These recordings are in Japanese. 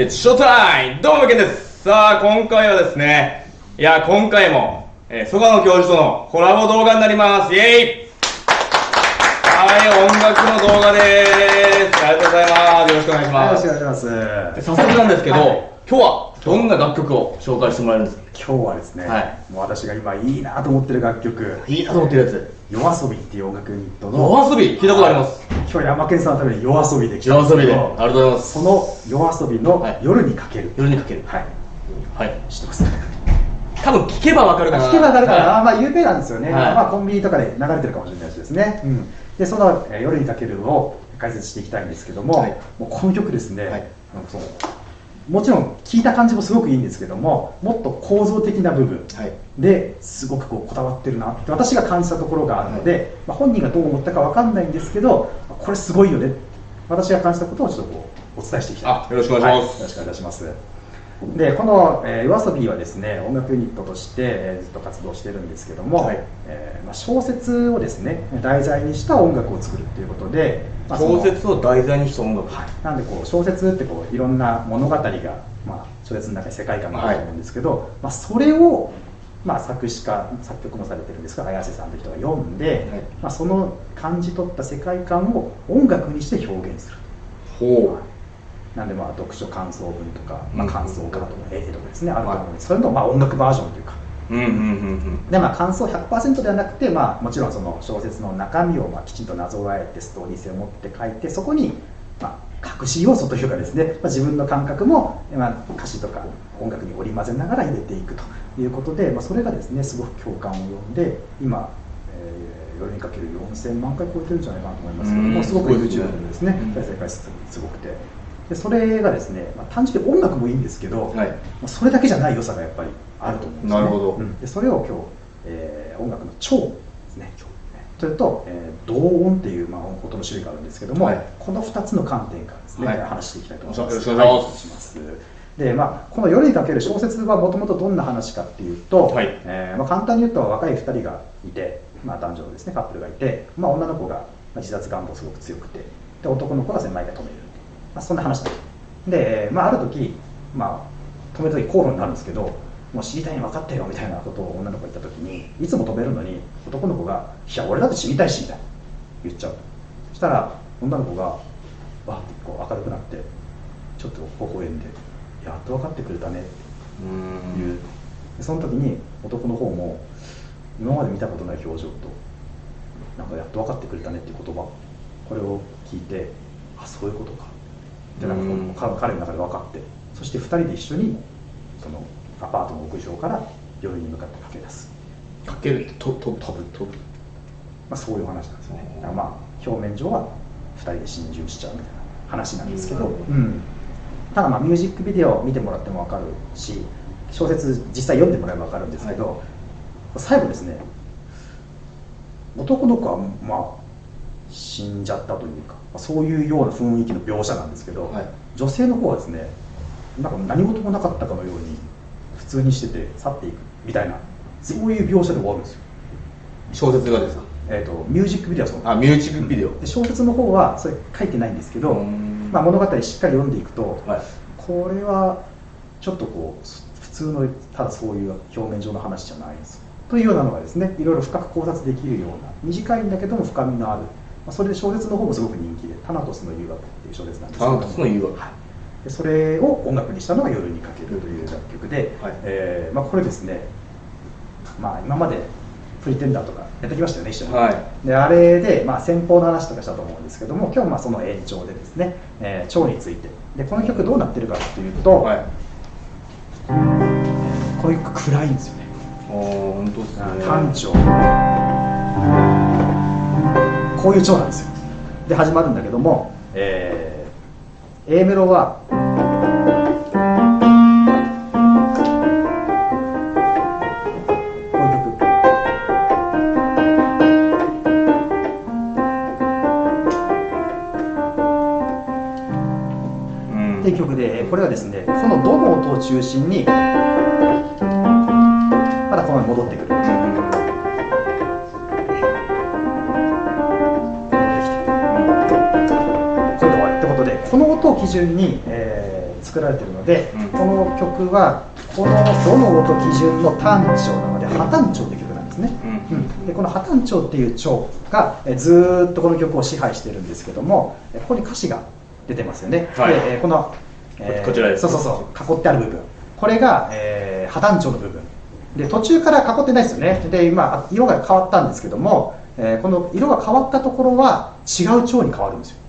It's showtime! どうも、けんです。さあ、今回はですね、いや、今回も、えー、曽我野教授とのコラボ動画になります。イェイはい、音楽の動画です。ありがとうございます。よろしくお願いしはい、よろます。しくお願いします。で早速なんですけど、はい今日はどんな楽曲を紹介してもらえるんですか？今日はですね、はいもう私が今いいなと思ってる楽曲、いいなと思ってるやつ。夜遊びっていう音楽ユニットの、夜遊び？聞いたことあります？今日山県さんのために夜遊びで来たん夜遊びで。ありがとうございます。その夜遊びのはい夜にかける。夜にかける。はい、はい。知ってます？多分聞けばわかるかな。聞けばわかるかな、はいまあ有名なんですよね、はいまあコンビニとかで流れてるかもしれないしですね、うん、でその、えー夜にかけるを解説していきたいんですけども、はいもうこの曲ですね、はいなんかそうもちろん聴いた感じもすごくいいんですけどももっと構造的な部分はい。ですごくこうこだわってるなって私が感じたところがあるので、まあ、本人がどう思ったかわかんないんですけどこれすごいよね私が感じたことをちょっとこうお伝えしていきたい。あよろしくお願いします。はよろしくお願いしますでこの、えー、夜遊びはですね音楽ユニットとして、えーずっと活動してるんですけども、はい。えーまあ、小説をですね題材にした音楽を作るっていうことで、まあ小説を題材にした音楽。はい、なんでこう小説ってこういろんな物語が、まあ、小説の中に世界観があると思うんですけど、まあ、それを、まあ、作詞家作曲もされてるんですが綾瀬さんという人が読んで、はい。まあ、その感じ取った世界観を音楽にして表現する。ほなんでまあ読書感想文とか、まあ、うん感想カードの絵とかですね、あると思うんです。それのまあ音楽バージョンというか。う。うんうんうんうん。でまあ感想100%ではなくて、まあ、もちろんその小説の中身をまあきちんとなぞらえてストーリー性を持って書いてそこにまあ隠し要素というかですね、まあ、自分の感覚も、まあ、歌詞とか音楽に織り交ぜながら入れていくということで、まあ、それがですねすごく共感を呼んで今、えー夜にかける4000万回超えてるんじゃないかなと思いますけどうん。もすごく YouTube でですねうん。再生回数すごくてでそれがですね、まあ、単純に音楽もいいんですけど、はい。まあそれだけじゃない良さがやっぱりあると思うんですよね。なるほどうんでそれを今日、えー音楽の調ですね。それと、えー同音っていう、まあ、音の種類があるんですけども、はいこの2つの観点からですね、はい話していきたいと思います。よろしくお願いしますでまあ、この「夜にかける小説」はもともとどんな話かっていうと、はいえーまあ、簡単に言うと若い2人がいて、まあ、男女のですねカップルがいて、まあ、女の子がまあ自殺願望すごく強くてで男の子が毎回止める、まあ、そんな話なんでまあ、ある時、まあ、止めた時口論になるんですけどもう知りたいに分かってよみたいなことを女の子が言った時にいつも止めるのに男の子が「いや俺だって知りたいし」みたいな言っちゃう。そしたら女の子がわってこう明るくなってちょっと微笑んで「やっと分かってくれたね」ってう言う。でその時に男の方も今まで見たことない表情となんかやっと分かってくれたねっていう言葉これを聞いてあそういうことかってなんかこううん彼彼の中で分かってそして2人で一緒にそのアパートの屋上から病院に向かって駆け出す、かけるってとと飛ぶ？飛ぶ。まあ、そういう話なんですね。うん。だからまあ表面上は2人で心中しちゃうみたいな話なんですけど、うん。うん。ただまあミュージックビデオを見てもらっても分かるし小説実際読んでもらえば分かるんですけど、最後ですね男の子はまあ死んじゃったというかまあそういうような雰囲気の描写なんですけど、はい女性の方はですねなんか何事もなかったかのように普通にしてて去っていくみたいなそういう描写で終わるんですよ、小説がですか？えー、とミュージックビデオはそうあ、ミュージックビデオ。で小説の方はそれ書いてないんですけど、うんまあ、物語しっかり読んでいくと、はい。これはちょっとこう普通のただそういう表面上の話じゃないですというようなのがですねいろいろ深く考察できるような短いんだけども深みのある、まあ、それで小説の方もすごく人気で「タナトスの誘惑」っていう小説なんですけどタナトスの誘惑。はい。でそれを音楽にしたのが「夜にかける」という楽曲で、はい。えーまあ、これですね、まあ、今までプリテンダーとかやってきましたよね一緒に、はい。であれで、まあ、先方の話とかしたと思うんですけども今日はまあその延長でですね、えー、腸について。でこの曲どうなってるかっていうと、はい。この曲暗いんですよね。あー本当ですね。単調こういう調なんですよ。で始まるんだけども、えー、A メロはこういう曲。うん。っていう曲でこれはですねこのドの音を中心に準に、えー作られてるので、うん。この曲はこのどの音基準の単調なので破単調って曲なんですね、うん。うん、でこの破単調っていう調がえずーっとこの曲を支配してるんですけどもえここに歌詞が出てますよね、はい。でえーこの、えーこちらです。そうそうそう。囲ってある部分。これが、えー破単調の部分。で途中から囲ってないですよね。で今色が変わったんですけども、えーこの色が変わったところは違う調に変わるんですよ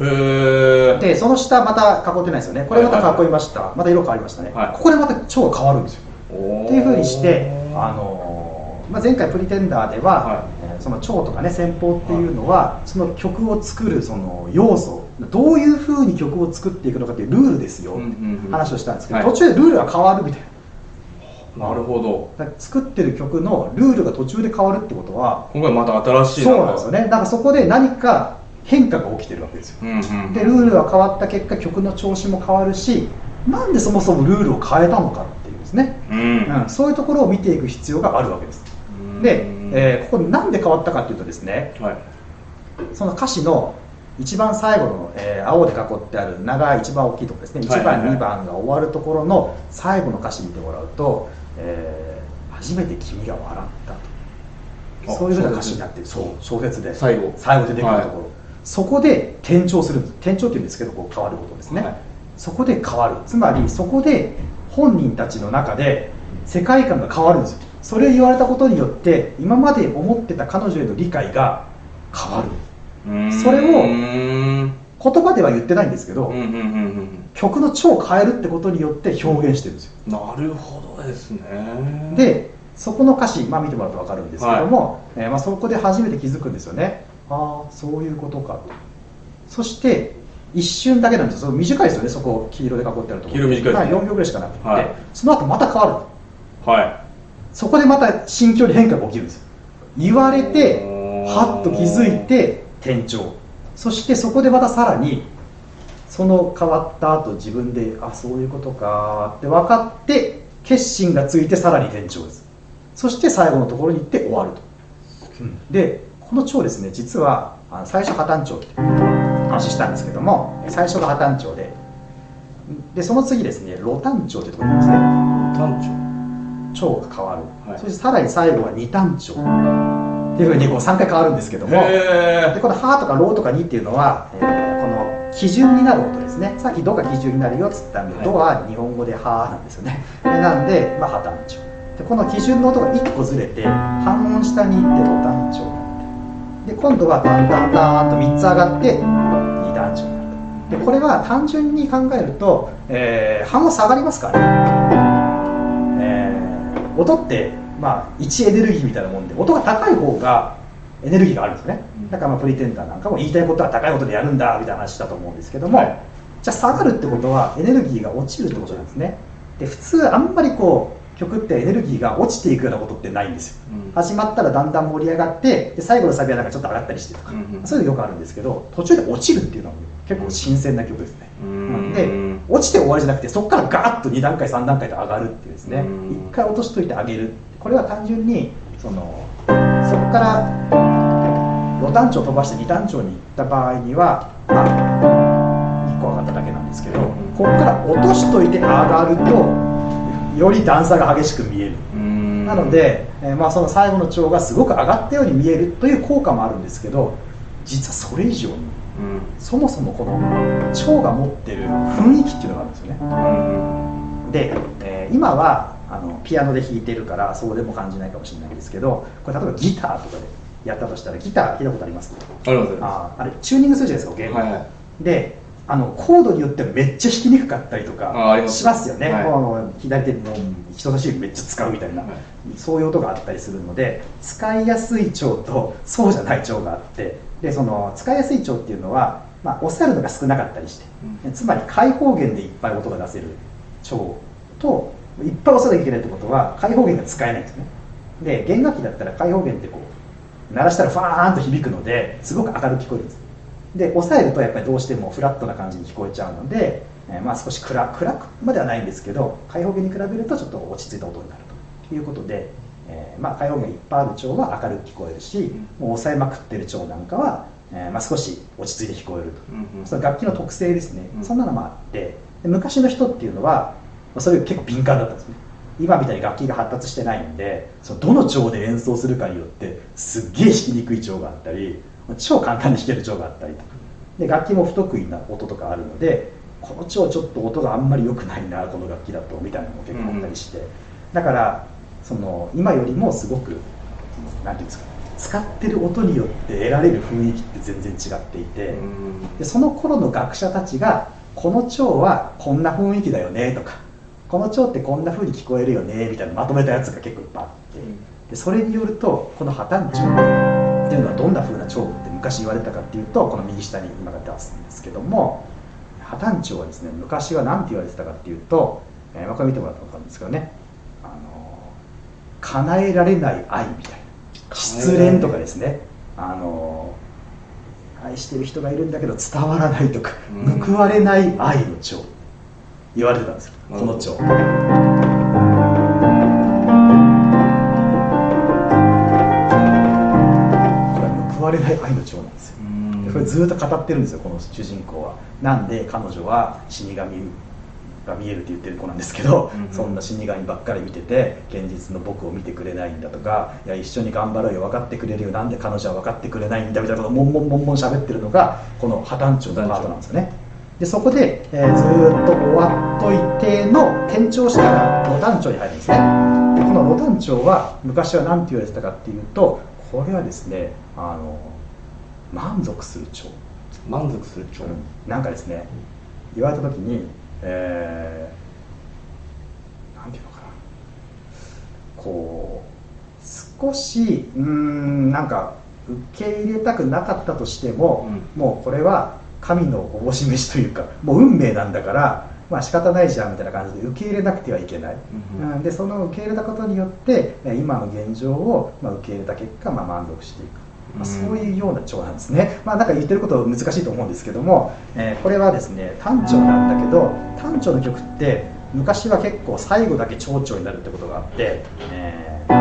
でその下また囲ってないですよね。これまた囲いました、また色変わりましたね、はい。ここでまた調が変わるんですよ。っっていうふうにして、あのーまあ、前回プリテンダーでは、はい。えーその調とかね戦法っていうのは、その曲を作るその要素どういうふうに曲を作っていくのかっていうルールですよ、うんうんうん。話をしたんですけど、はい。途中でルールが変わるみたいな。なるほど。作ってる曲のルールが途中で変わるってことは今回また新しいそうなんですよね。だからそこで何か変化が起きてるわけですよ。うんうんでルールが変わった結果曲の調子も変わるしなんでそもそもルールを変えたのかっていうですね、うん。うん、そういうところを見ていく必要があるわけです。で、えーここなんで変わったかっていうとですねはい。その歌詞の一番最後の、えー青で囲ってある長い一番大きいところですね。1番、はいはいはい。2番が終わるところの最後の歌詞見てもらうと、えー初めて君が笑ったあとそういうふうな歌詞になってる。そう小説で。最後。最後出てくるところ、はいそこで転調する。んです転調っていうんですけどこう変わることですね、はい。そこで変わる。つまりそこで本人たちの中で世界観が変わるんですよ。それを言われたことによって今まで思ってた彼女への理解が変わる。うん。それをうん言葉では言ってないんですけど、うんうんうんうん曲の調を変えるってことによって表現してるんですよ。なるほどですね。でそこの歌詞、まあ、見てもらうと分かるんですけども、えーまあ、そこで初めて気づくんですよねああそういうことか。とそして一瞬だけなんですよ。短いですよね。そこ黄色で囲ってあるところ。黄色短いね。はい、4秒ぐらいしかなくて、はい。その後また変わるはそこでまた心境に変化が起きるんですよ。言われてはっと気づいて転調。そしてそこでまたさらにその変わった後自分であそういうことかって分かって決心がついてさらに転調です。そして最後のところに行って終わると、でこの調ですね実は最初破綻調って話したんですけども最初が破綻調ででその次ですねロタン調ってところですね。単調調が変わる、はい。そしてさらに最後は二単調っていうふうにこう3回変わるんですけどもへでこの「は」とか「ろ」とか「に」っていうのは、えーこの基準になる音ですね。さっき「ど」が基準になるよっつったんで「はい。ど」は日本語で「は」なんですよね。でなんで、まあ、破単調でこの基準の音が1個ずれて半音下に行ってロ単調になってで今度はタンタンタンと3つ上がって二単調になる。でこれは単純に考えると、えー半音下がりますからね。えー音って、まあ、1エネルギーみたいなもんで音が高い方がエネルギーがあるんですね。だからまあプリテンダーなんかも言いたいことは高い音でやるんだみたいな話だと思うんですけども、はい。じゃあ下がるってことはエネルギーが落ちるってことなんですね。で普通あんまりこう曲ってエネルギーが落ちていくようなことってないんですよ。うん。始まったらだんだん盛り上がってで最後のサビはなんかちょっと上がったりしてとか、うん。うんそういうのよくあるんですけど途中で落ちるっていうのは結構新鮮な曲ですね。うん。で落ちて終わりじゃなくてそこからガーッと2段階3段階と上がるっていうですね。うん。1回落としといてあげる。これは単純にそのそこからロ単調飛ばして2単調に行った場合にはまあ1個上がっただけなんですけどここから落としといて上がるとより段差が激しく見える。うん。なので、えーまあ、その最後の調がすごく上がったように見えるという効果もあるんですけど実はそれ以上にうん。そもそもこの腸が持ってる雰囲気っていうのがあるんですよね。うん。で、えー今はあのピアノで弾いてるからそうでも感じないかもしれないんですけどこれ例えばギターとかでやったとしたらギター聞いたことあります？あああれチューニングするじゃないですか弦をはいはい。であのコードによってはめっちゃ弾きにくかったりとかしますよね、はい。もう左手の人差し指めっちゃ使うみたいな、はい。そういう音があったりするので使いやすい腸とそうじゃない腸があってでその使いやすい腸っていうのは、まあ、押さえるのが少なかったりして、うん。つまり開放弦でいっぱい音が出せる腸といっぱい押さなきゃいけないってことは開放弦が使えないんですね。で弦楽器だったら開放弦ってこう鳴らしたらファーンと響くのですごく明るく聞こえるんですで押さえるとやっぱりどうしてもフラットな感じに聞こえちゃうので、えーまあ少し暗暗くまではないんですけど開放弦に比べるとちょっと落ち着いた音になるということで、えーまあ開放弦がいっぱいある腸は明るく聞こえるしもう押さえまくってる腸なんかは、えーまあ少し落ち着いて聞こえると。うんうん。その楽器の特性ですね、うん。そんなのもあって、で昔の人っていうのはそれ結構敏感だったんですね。今みたいに楽器が発達してないんでそのどの調で演奏するかによってすっげえ弾きにくい調があったり超簡単に弾ける調があったりとか。で楽器も不得意な音とかあるのでこの調ちょっと音があんまり良くないなこの楽器だとみたいなのも結構あったりして、うん、だからその今よりもすごく何て言うんですか使ってる音によって得られる雰囲気って全然違っていて、でその頃の学者たちがこの蝶はこんな雰囲気だよねとかこの蝶ってこんな風に聞こえるよねみたいなまとめたやつが結構いっぱいあって。でそれによるとこの破綻蝶っていうのはどんな風な蝶昔言われたかっていうとこの右下に今が出すんですけども破綻蝶はですね昔は何て言われてたかっていうと、えー、これ見てもらったら分かるんですけどね。あの叶えられない愛みたいな失恋とかですね。あの愛してる人がいるんだけど伝わらないとか、報われない愛の蝶言われてたんですよ、この蝶。われない愛の蝶なんですよ。これずっと語ってるんですよこの主人公は。なんで彼女は死神が見えるって言ってる子なんですけど、うんうん、そんな死神ばっかり見てて現実の僕を見てくれないんだとかいや一緒に頑張ろうよ分かってくれるよなんで彼女は分かってくれないんだみたいなことをもんもんもんもん喋ってるのがこの破綻長のパートなんですよね。でそこで、えー、ずっと終わっといての転調したらロタン長に入るんですね。でこのロタン長は昔は何て言われてたかっていうとこれはですねあの満足する長満足する長、うん、なんかですね言われた時にえー、なんていうのかな。こう少しうんなんか受け入れたくなかったとしても、うん、もうこれは神のおぼし飯というかもう運命なんだからまあ仕方ないじゃんみたいな感じで受け入れなくてはいけない、うん、でその受け入れたことによって今の現状をまあ受け入れた結果、まあ、満足していくまあ、そういうような蝶なんですね、まあ、なんか言ってること難しいと思うんですけども、えー、これはですね単調なんだけど単調の曲って昔は結構最後だけ蝶々になるってことがあって、えー、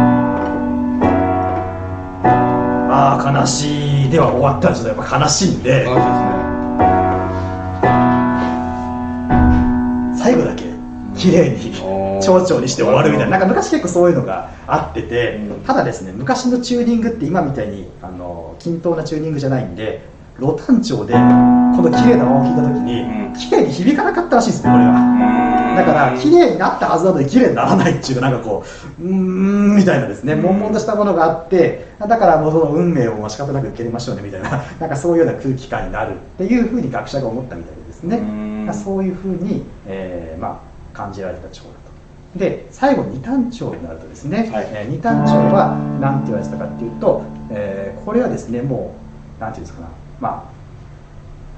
ああ悲しい。では終わったらちょっとやっぱ悲しいんで最後だけ綺麗に蝶々にして終わるみたいな。なんか昔結構そういうのがあってて、ただですね昔のチューニングって今みたいにあの均等なチューニングじゃないんでロタン調でこの綺麗な輪を弾いた時に綺麗に響かなかったらしいですねこれは。だから綺麗になったはずなのに綺麗にならないっていうかなんかこううーんみたいなですね悶々としたものがあってだからもうその運命を仕方なく受け入れましょうねみたいな なんかそういうような空気感になるっていうふうに学者が思ったみたいですね。そういうふうに、えー、まあ感じられた蝶だと。で最後二単調になるとですね、はい、えー、二単調は何て言われてたかっていうと、えー、これはですねもう何て言うんですかなま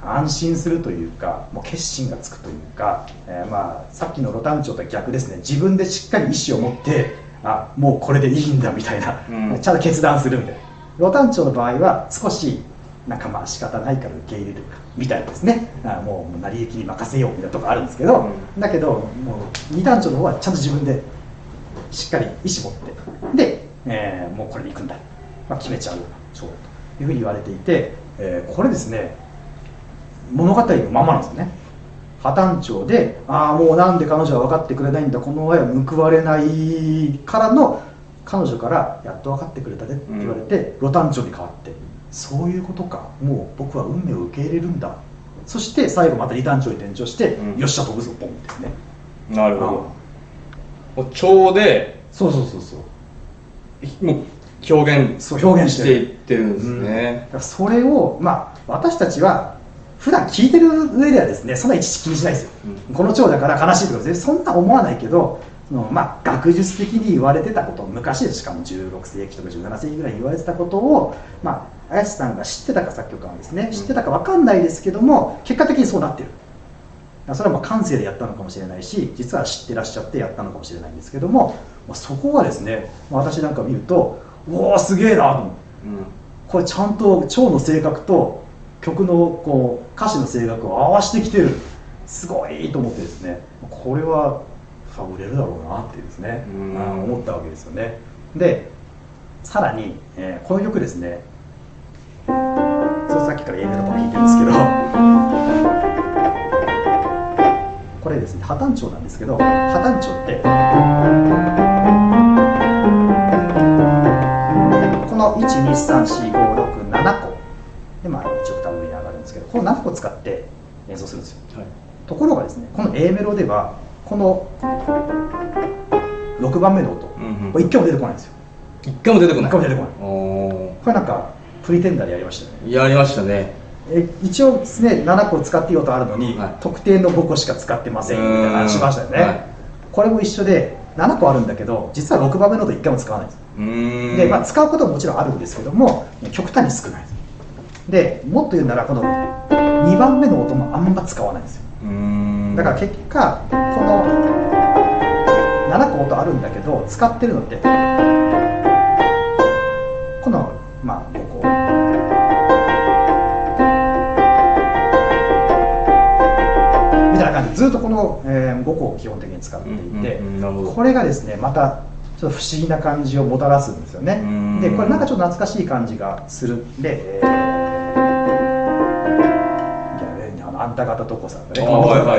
あ安心するというかもう決心がつくというか、えー、まあさっきのロタン調とは逆ですね自分でしっかり意思を持ってあもうこれでいいんだみたいな、うん、ちゃんと決断するみたいな。ロタン調の場合は少しなんかまあ仕方ないから受け入れるみたいですね。あもう成り行きに任せようみたいなとこあるんですけど、うん、だけどもう二段長の方はちゃんと自分でしっかり意思持って。で、えー、もうこれでいくんだ、まあ、決めちゃう。ようというふうに言われていて、えー、これですね物語のままなんですよね。破綻長でああもうなんで彼女は分かってくれないんだ。この親は報われないからの彼女からやっと分かってくれたねって言われて、うん、ロタン長に変わってそういうことか。もう僕は運命を受け入れるんだ。そして最後また二段調に転調して、うん、よっしゃ飛ぶぞポンですね。なるほど。蝶でそうそうそうそう。もう表現そう表現して。いってるんですね、うん、それをまあ私たちは普段聞いてる上ではですねそんな一時気にしないですよ、うん、この蝶だから悲しいとかそんな思わないけどのまあ、学術的に言われてたこと昔しかも16世紀とか17世紀ぐらいに言われてたことを、まあ、綾瀬さんが知ってたか作曲家はですね知ってたか分かんないですけども結果的にそうなってる。それはまあ感性でやったのかもしれないし実は知ってらっしゃってやったのかもしれないんですけども、まあ、そこはですね私なんか見るとおおすげえなと。うん、これちゃんと蝶の性格と曲のこう歌詞の性格を合わせてきてる。すごいと思ってですねこれはあ売れるだろうなってですね、うん、思ったわけですよね。でさらに、えー、この曲ですねそさっきから A メロとも弾いてるんですけど。これれですね破単調なんですけど破単調ってこの1234567個。でまあ1オクターブ上に上がるんですけどこの7個使って演奏するんですよ。はい。ところがですねこの A メロではこの6番目の音。うんうんこれ1回も出てこないんですよ。一回も出てこない。一回も出てこない。おこれなんかプリテンダーでやりましたよね。ーやりましたね。え一応ですね7個使っていい音あるのに、はい。特定の5個しか使ってませんみたいな話しましたよね、うんはい。これも一緒で7個あるんだけど実は6番目の音1回も使わないんです。で、まあ、使うことももちろんあるんですけども極端に少ない。でもっと言うならこの2番目の音もあんま使わないんですよ。だから結果この7個音あるんだけど使ってるのってこのまあ5個みたいな感じでずっとこの、え5個を基本的に使っていて、これがですねまたちょっと不思議な感じをもたらすんですよね。うん。でこれなんかちょっと懐かしい感じがするんで、えーいやあんた方とこさんがね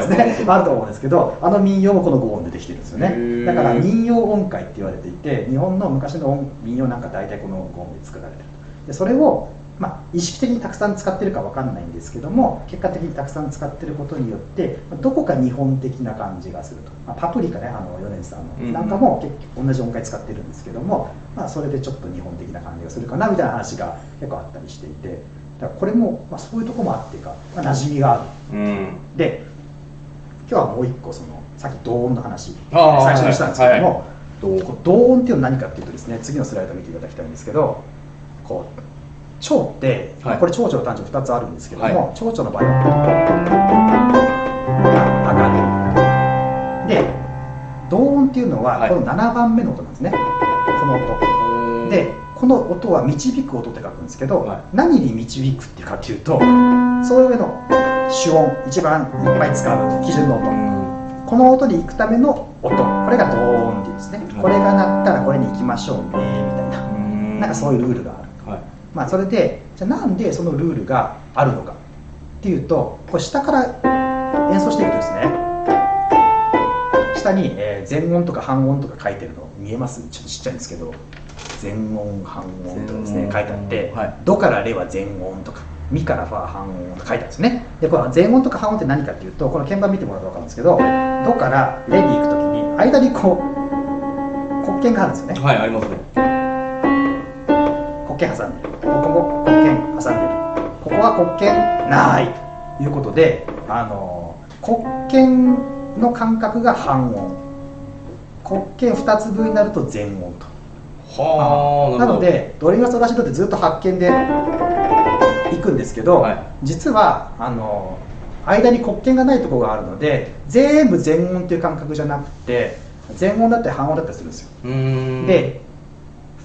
ね、あると思うんですけどあの民謡もこの5音でできてるんですよね。だから民謡音階って言われていて日本の昔の音民謡なんか大体この5音で作られてるでそれをまあ、意識的にたくさん使ってるかわかんないんですけども結果的にたくさん使ってることによってどこか日本的な感じがすると、まあ、パプリカねあの米津さんうんうん。のなんかも結局同じ音階使ってるんですけども、まあ、それでちょっと日本的な感じがするかなみたいな話が結構あったりしていて。だからこれも、まあ、そういうところもあってか、まあ、馴染みがある。うん。で今日はもう一個そのさっき同音の話。最初にしたんですけども、はいこう同音っていうのは何かっていうとですね次のスライドを見ていただきたいんですけどこう蝶って、はい。これ蝶々の単調2つあるんですけども、は蝶々の場合は上がる。で同音っていうのははい。この7番目の音なんですね、この音。でこの音は導く音って書くんですけど、はい。何に導くっていうかっていうとその上の主音一番いっぱい使う基準の音、この音に行くための音。これが同音っていうんですね、はい。これが鳴ったらこれに行きましょうねみたいな、うん。なんかそういうルールがまあそれでじゃあなんでそのルールがあるのかっていうとこれ下から演奏していくとですね。下に、えー全音とか半音とか書いてるの見えます？ちょっとちっちゃいんですけど。全音半音とかですね書いてあって、はい。ドからレは全音とかミからファ半音とか書いてあるんですね。でこの全音とか半音って何かっていうとこの鍵盤見てもらうと分かるんですけどドからレに行くときに間にこう黒鍵があるんですよね。はいありますね黒鍵挟んでる。ここも黒鍵挟んでる。ここは黒鍵ない。ということであの黒鍵の間隔が半音。黒鍵2つ分になると全音と。はあなのでドレミファソラシドってずっと発見でいくんですけど、はい。実はあの間に黒鍵がないところがあるので全部全音っていう感覚じゃなくて全音だったり半音だったりするんですよ。で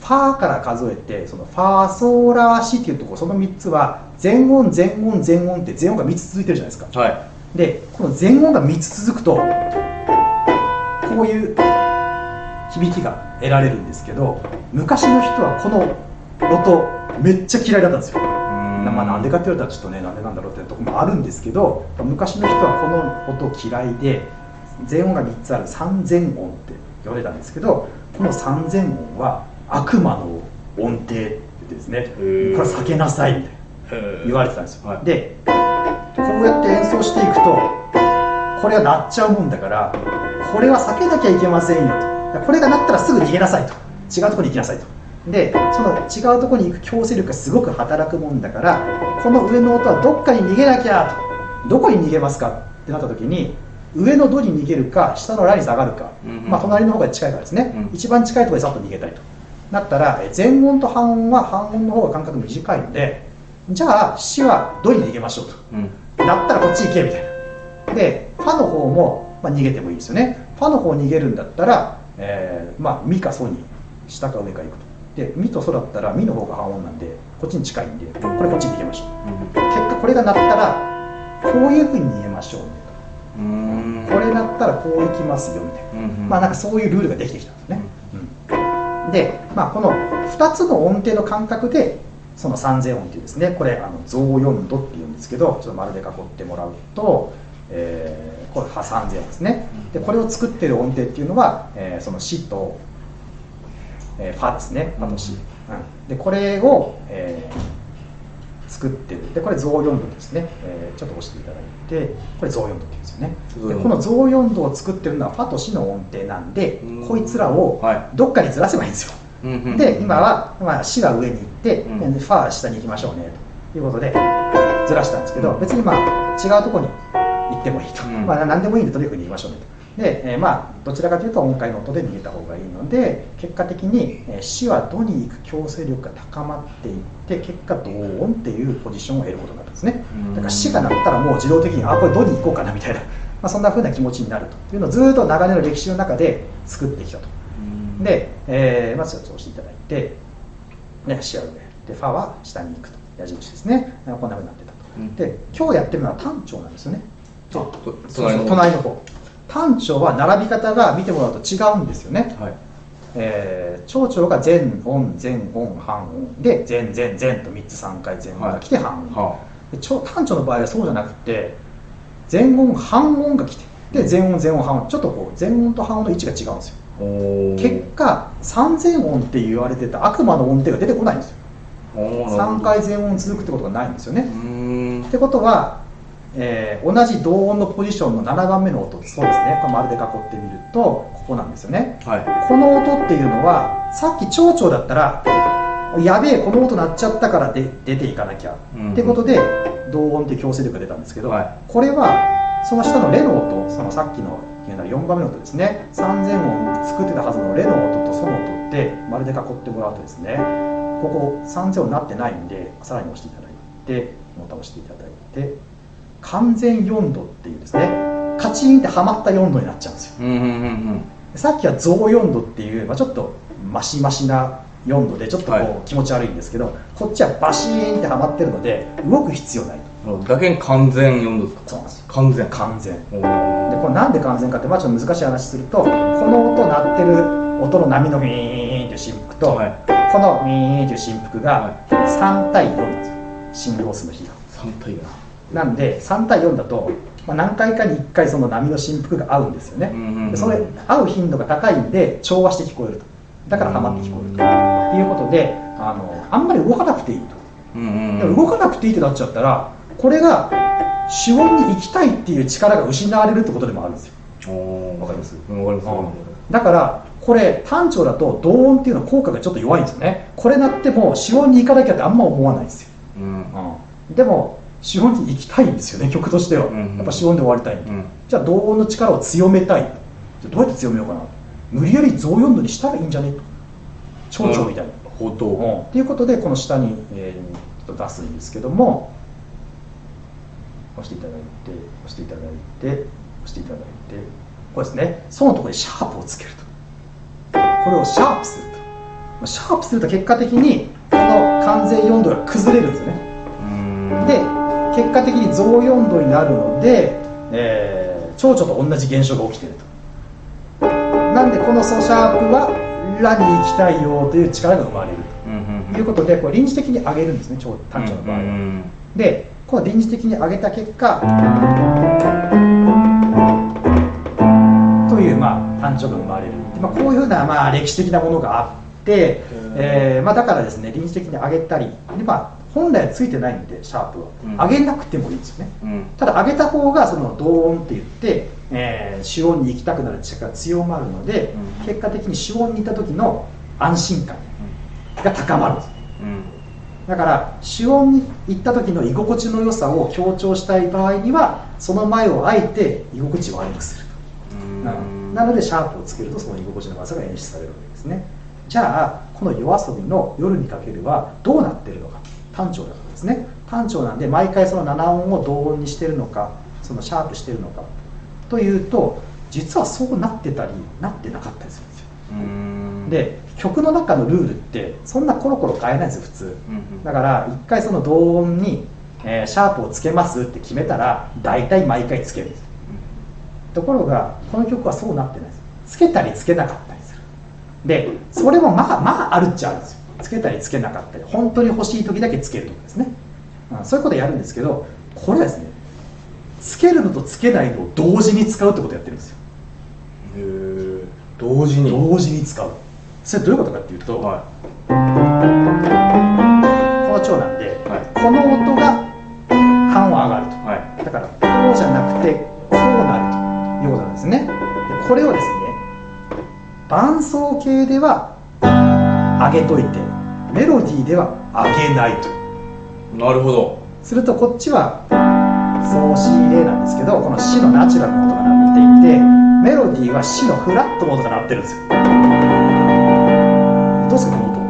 ファーから数えてそのファーソーラーシっていうところその3つは全音全音全音って全音が3つ続いてるじゃないですか。はでこの全音が3つ続くとこういう響きが得られるんですけど昔の人はこの音めっちゃ嫌いだったんですよ。いまあなんでかって言われたらちょっとねなんでなんだろうってところもあるんですけど昔の人はこの音嫌いで全音が3つある三全音って言われたんですけどこの三全音は悪魔の音程ってですねこー。れ避けなさいみたいな言われてたんですよ、はい。でこうやって演奏していくとこれが鳴っちゃうもんだからこれは避けなきゃいけませんよと。これが鳴ったらすぐ逃げなさいと。違うところに行きなさいと。でその違うところに行く強制力がすごく働くもんだからこの上の音はどっかに逃げなきゃと。どこに逃げますかってなった時に上のドに逃げるか下のラに下がるか、うんうん。まあ、隣の方が近いからですね、うん。一番近いところでさっと逃げたいとなったらえ全音と半音は半音の方が間隔短いのでじゃあ死はドに逃げましょうと。うん。だったらこっち行けみたいな。でファの方も、まあ、逃げてもいいですよね。ファの方逃げるんだったら、えーまあ、ミかソに下か上か行くと。でミとソだったらミの方が半音なんでこっちに近いんでこれこっちに逃げましょう。結果これが鳴ったらこういうふうに逃げましょうねと。これ鳴ったらこう行きますよみたいな。うんうん。まあなんかそういうルールができてきたんですね。で、まあ、この2つの音程の感覚でその三千音っていうですね。これあの増音度っていうんですけどちょっと丸で囲ってもらうと、えーこれ破3000ですね。でこれを作ってる音程っていうのは、えーそのしと、えーファですね。ファとし、うん、でこれを、えー作ってる。でこれ増4度ですね、えーちょっと押していただいてこれ増4度って言うんですよね。でこの増4度を作ってるのはファとシの音程なんでうん。こいつらをはどっかにずらせばいいんですよ。うんうん。で今は、まあ、シは上に行って、うん。でファは下に行きましょうねということでずらしたんですけど別にまあ違うところに行ってもいいと、うん。まあ、何でもいいんでとにかく逃げましょうねとで、えーまあどちらかというと音階の音で逃げた方がいいので結果的に、えー、シはドに行く強制力が高まっていって結果ド音っていうポジションを得ることになったんですね。うん。だからシが鳴ったらもう自動的にあこれドに行こうかなみたいな、まあ、そんな風な気持ちになると。いうのをずっと長年の歴史の中で作ってきたと。うん。で、えーまずちょっと押していただいて、ね、シは上。でファは下に行くと。矢印ですね。こんな風になってたと、うん。で今日やってるのは単調なんですよね。隣の隣の方単調は並び方が見てもらうと違うんですよね、はい。えー、長調が前音前音半音で前前前と3つ3回前音が来て半音、はで長単調の場合はそうじゃなくて前音半音が来てで前音前音半音。ちょっとこう前音と半音の位置が違うんですよ。結果三前音って言われてた悪魔の音程が出てこないんですよ。おーなるほど。3回前音続くってことがないんですよね。ってことは、えー同じ同音のポジションの7番目の音そうですね。これ丸で囲ってみるとここなんですよね。はい。この音っていうのはさっき長調だったらやべえこの音鳴っちゃったからで出ていかなきゃ、うん。ってことで同音って強制力が出たんですけど、はい。これはその下のレの音そのさっきの言うなら4番目の音ですね。3000音作ってたはずのレの音とソの音って丸で囲ってもらうとですねここ3000音なってないんでさらに押していただいてボタンを押していただいて完全4度っていうですねカチンってはまった4度になっちゃうんですよ。うんうんうんさっきは増4度っていう、まあ、ちょっとマシマシな4度でちょっとこはう気持ち悪いんですけど、こっちはバシーンってはまってるので動く必要ない。だけに完全4度ですか？そうなんですよ。完全。完全。でこれなんで完全かって、まあ、ちょっと難しい話するとこの音鳴ってる音の波のウィーンっていう振幅と、はい。このウィーンっていう振幅が3対4なんですよ。振動数の比が。3対4なんで3対4だと、まあ、何回かに1回その波の振幅が合うんですよね、うんうんうんでそれ合う頻度が高いんで調和して聞こえると。だからハマって聞こえると、っていうことであのあんまり動かなくていいと、うんうんでも動かなくていいってなっちゃったらこれが主音に行きたいっていう力が失われるってことでもあるんですよ。わかります？うんわかります。だからこれ単調だと同音っていうのは効果がちょっと弱いんですよね。これ鳴っても主音に行かなきゃってあんま思わないんですよ、うん。でも主音に行きたいんですよね曲としては、うんうん。やっぱ主音で終わりたいうん。じゃあ同音の力を強めたい。じゃあどうやって強めようかな。無理やり増4度にしたらいいんじゃね？と長調みたいな、うん。っていうことでこの下に、えーちょっと出すんですけども。押していただいて押していただいて押していただいて。これですね。そのところでシャープをつけると。これをシャープすると。まあシャープすると結果的にこの完全4度が崩れるんですよね。うん。で結果的に増4度になるので、えー。蝶々と同じ現象が起きていると。なんでこのソシャープはラに行きたいよという力が生まれると。いうことでこれ臨時的に上げるんですね蝶単調の場合は、うんでこの臨時的に上げた結果という、まあ、単調が生まれる。で、まあ、こういうふうな、まあ、歴史的なものがあって、えーまあ、だからですね臨時的に上げたりで、まあ、本来はついてないんでシャープは、うん。上げなくてもいいんですよね。うん。ただ上げた方がその同音って言って、えー主音に行きたくなる力が強まるので、うん。結果的に主音に行った時の安心感が高まるんです。うん。だから主音に行った時の居心地の良さを強調したい場合にはその前をあえて居心地を悪くするなのでシャープをつけるとその居心地の悪さが演出されるわけですね。じゃあこの夜遊びの「夜にかける」はどうなってるのか単調だからですね。単調なんで毎回その7音を同音にしてるのかそのシャープしてるのか。というと実はそうなってたりなってなかったりするんですよ。うん。で曲の中のルールってそんなコロコロ変えないんですよ普通。うんだから一回その同音に、えーシャープをつけますって決めたら大体毎回つけるんですところがこの曲はそうなってないですつけたりつけなかったりする。でそれもまあまああるっちゃあるんですよつけたりつけなかったり本当に欲しい時だけつけるとかですね、うんそういうことやるんですけどこれはですねつけるのとつけないのを同時に使うってことをやってるんですよ。へー。同時に？同時に使う。それどういうことかっていうと、はこの長なんで、はい。この音が半音上がると。いはい。だからこうじゃなくてこうなるということなんですね。でこれをですね伴奏形では上げといて。メロディーでは上げないと。なるほど。するとこっちはソシレなんですけどこのシのナチュラルな音が鳴っていてメロディーはシのフラットの音が鳴ってるんですよ。どうですかこの音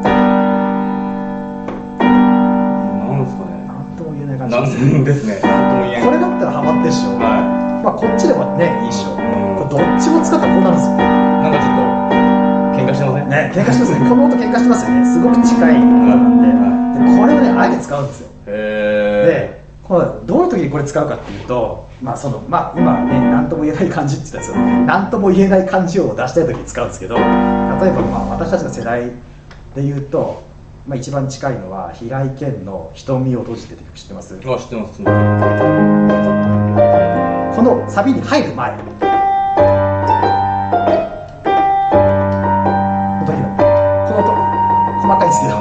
なんですかね。なんとも言えない感じ。なんです言えない。これだったらハマってるでしょ、はまあこっちでもねいいっしょ、うん。これどっちも使ったらこうなるんですよしてませんね喧嘩してますね。この音喧嘩してますよね。すごく近い音なん。ででこれをねあえて使うんですよ。へでこれどういう時にこれ使うかっていうとまあそのまあ今ね何とも言えない感じって言ったんですよ何とも言えない感じを出したい時に使うんですけど例えばまあ私たちの世代で言うと、まあ、一番近いのは平井堅の「瞳を閉じて」って曲知ってます？えあ知ってます。このサビに入る前細かいですけど。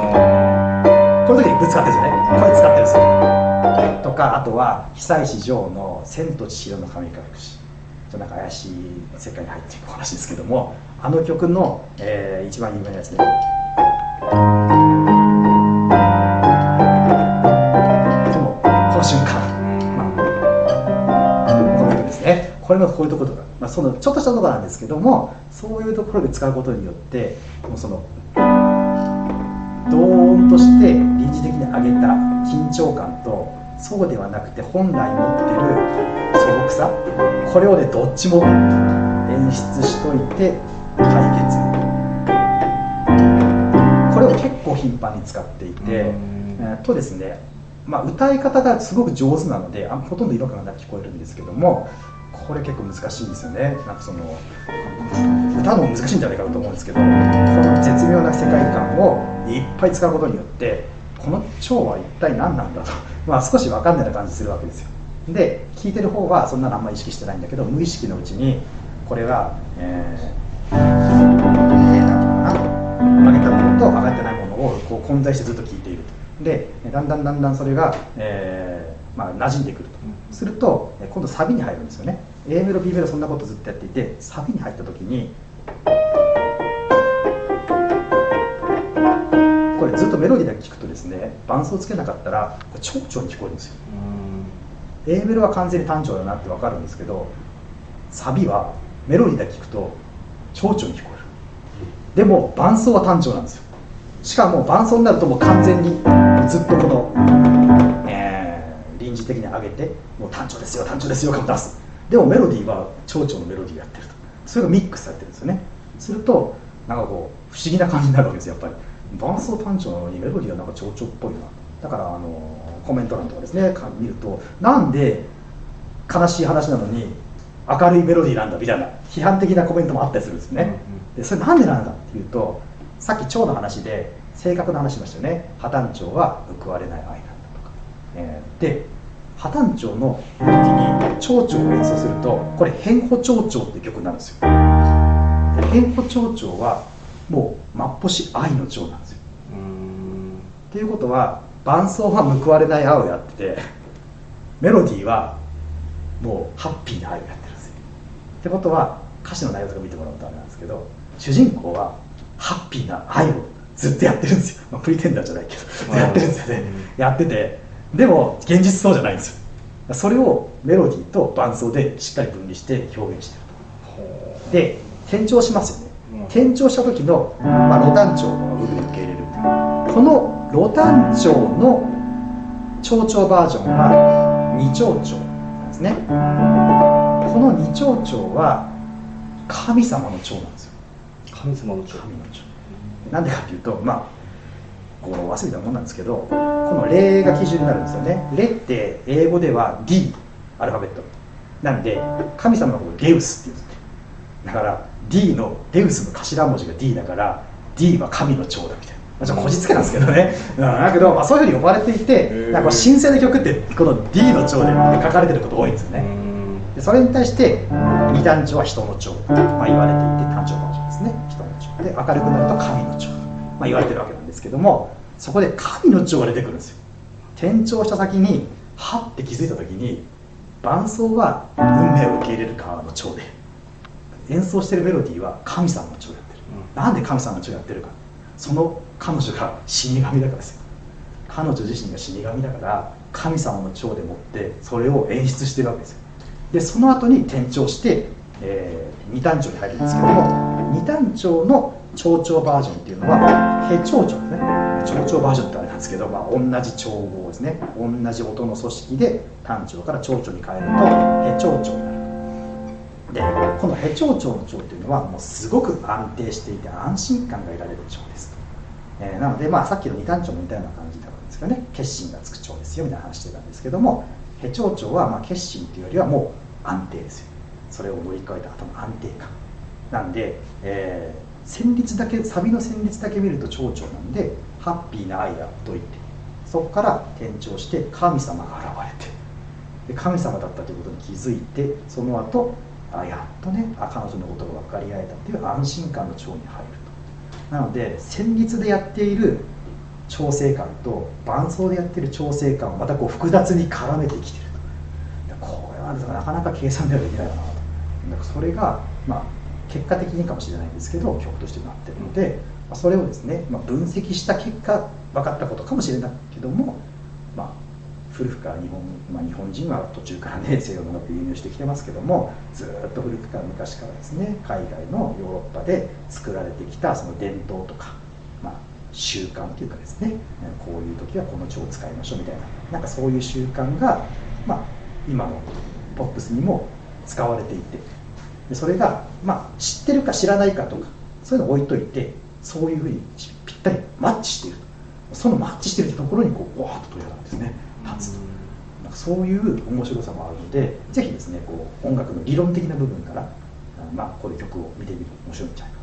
この時にぶつかってるんですよね。これ使ってるんですよ。とかあとは久石譲の「千と千尋の神隠し」ちょっとなんか怪しい世界に入っていく話ですけども。あの曲の、えー一番有名なやつねこの瞬間、まあこの曲ですね。これのこういうところとか、まあ、そのちょっとしたところなんですけどもそういうところで使うことによってもうそのドーンとして臨時的に上げた緊張感とそうではなくて本来持ってる素朴さこれをねどっちも演出しといて解決。これを結構頻繁に使っていて、えーとですねまあ、歌い方がすごく上手なのであほとんど違和感がなく聞こえるんですけどもこれ結構難しいんですよね。なんかその歌うのも難しいんじゃないかなと思うんですけどこの絶妙な世界観をいっぱい使うことによってこの蝶は一体何なんだと、まあ、少し分かんないな感じするわけですよ。で聞いてる方はそんなのあんまり意識してないんだけど無意識のうちにこれはえー、えーなんていうかな上げたものと上がってないものをこう混在してずっと聞いていると。でだんだんだんだんそれが、えーまあ、馴染んでくると。すると今度サビに入るんですよね。A メロ B メロそんなことずっとやっていてサビに入った時にこれずっとメロディーだけ聞くとですね伴奏つけなかったらこれ長調に聞こえるんですよ。A メロは完全に単調だなって分かるんですけどサビはメロディーだけ聞くと長調に聞こえる。でも伴奏は単調なんですよ。しかも伴奏になるともう完全にずっとこの、えー臨時的に上げてもう単調ですよ単調ですよ感を出す。でもメロディーは長調のメロディーやってると。それがミックスされてるんですよね。するとなんかこう不思議な感じになるわけですよやっぱり。伴奏単調なのにメロディーはなんか長調っぽいな。だからあのコメント欄とかですねか見るとなんで悲しい話なのに明るいメロディーなんだみたいな批判的なコメントもあったりするんですよね、でそれなんでなんだっていうとさっき蝶の話で性格の話しましたよね。破綻蝶は報われない愛なんだとか、えーで破綻蝶の時に蝶々を演奏するとこれ変歩蝶々って曲になるんですよ。変歩蝶々はもう真っ星愛の蝶なんですよ。っていうことは伴奏は報われない愛をやっててメロディーはもうハッピーな愛をやってるんですよ。ってことは歌詞の内容とか見てもらうとあれなんですけど主人公はハッピーな愛をずっとやってるんですよ、まあ、プリテンダーじゃないけどやってるんですよね。やっててでも現実そうじゃないんですよ。それをメロディーと伴奏でしっかり分離して表現してると。で転調しますよね。うん。転調した時の、まあ、ロタン調の部分で受け入れるこのロタン調の長調バージョンは二長調なんですね。この二長調は神様の調なんですよ。神様の蝶神の調。なんでかっていうとまあこう忘れたもんなんですけどこの「レ」が基準になるんですよね「レ」って英語では D アルファベット。なんで神様のことをデウスって言うんですねだから D のデウスの頭文字が D だから D は神の長だみたいな、まあ、ちょっとこじつけなんですけどね、うん、だけど、まあ、そういうふうに呼ばれていてー。なんか神聖な曲ってこの D の長で書かれてること多いんですよね。うん。でそれに対して二段調は人の調、まあ、言われていて単調バージョンですね。人の調で明るくなると神の調、まあ、言われてるわけですけどもそこで神の調が出てくるんですよ。転調した先にはって気づいた時に伴奏は運命を受け入れる側の調で演奏してるメロディーは神様の調やってる、うん、なんで神様の調やってるか。その彼女が死神だからですよ。彼女自身が死神だから神様の長でもってそれを演出してるわけですよ。でその後に転調して、えー、二単調に入るんですけども二単調の長調バージョンっていうのはヘ長調ですね。長調バージョンってあれなんですけど、まあ、同じ調合ですね。同じ音の組織で単調から長調に変えるとヘ長調になる。でこのヘ長調の調っていうのはもうすごく安定していて安心感が得られる調ですと、えー、なので、まあ、さっきの二単調も似たような感じだったんですけどね。決心がつく調ですよみたいな話してたんですけどもヘ長調はまあ決心というよりはもう安定ですよそれを乗り越えた後の安定感なんで、えー、旋律だけサビの旋律だけ見ると長調なんでハッピーな愛がといてそこから転調して神様が現れてで神様だったということに気づいてその後あやっとねあ彼女のことが分かり合えたっていう安心感の調に入ると。なので旋律でやっている調整感と伴奏でやってる調整感をまたこう複雑に絡めてきてると。これはなかなか計算ではできないかなとだかそれがまあ結果的にかもしれないんですけど曲としてなってるので、まあ、それをですね、まあ、分析した結果分かったことかもしれないけどもまあ古くから日本,、まあ、日本人は途中からね西洋の音楽輸入してきてますけどもずっと古くから昔からですね海外のヨーロッパで作られてきたその伝統とか、まあ、習慣というかですねこういう時はこの帳を使いましょうみたいななんかそういう習慣が、まあ、今のポップスにも使われていてでそれが、まあ、知ってるか知らないかとかそういうのを置いといてそういうふうにぴったりマッチしているそのマッチしているところにこうわーっと鳥肌がですね立つと。なんかそういう面白さもあるのでぜひですねこう音楽の理論的な部分からまあ、こういう曲を見てみると面白いんじゃないか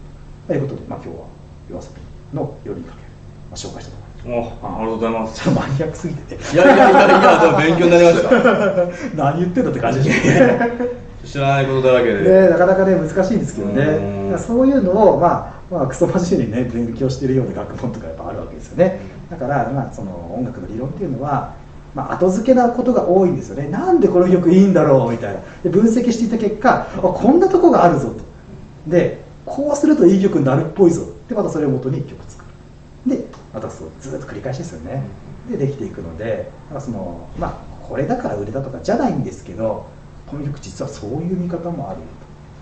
と。いうことで、まあ、今日は YOASOBI の「夜にかける」まあ、紹介したと思います。おありがとうございます。ちょっとマニアックすぎてて。いやいやいやいや勉強になりました。何言ってんだって感じですね知らないことだらけで、ね、なかなかね難しいんですけどね。そういうのをまあまあ、クソ真面目にね勉強してるような学問とかやっぱあるわけですよね。だから、まあ、その音楽の理論っていうのは、まあ、後付けなことが多いんですよね。なんでこの曲いいんだろうみたいな。で分析していた結果あこんなとこがあるぞと。でこうするといい曲になるっぽいぞ。でまたそれをもとに曲作る。でまたそうずっと繰り返しですよね。でできていくのでそのまあこれだから売れたとかじゃないんですけどこの曲実はそういう見方もあるよ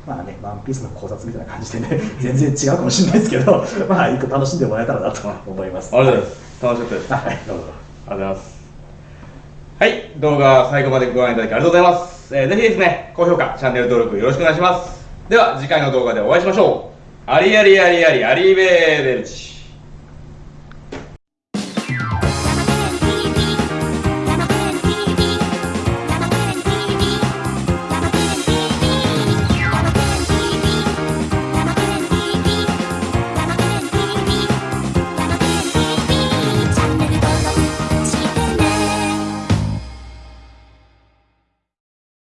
とまあね、ワンピースの考察みたいな感じでね、全然違うかもしれないですけど、まあ、一個楽しんでもらえたらなと思います。ありがとうございます。楽しかったです。はい、どうぞ。ありがとうございます。はい、動画最後までご覧いただきありがとうございます。えー、ぜひですね、高評価、チャンネル登録よろしくお願いします。では、次回の動画でお会いしましょう。ありありありありありベーベルチ。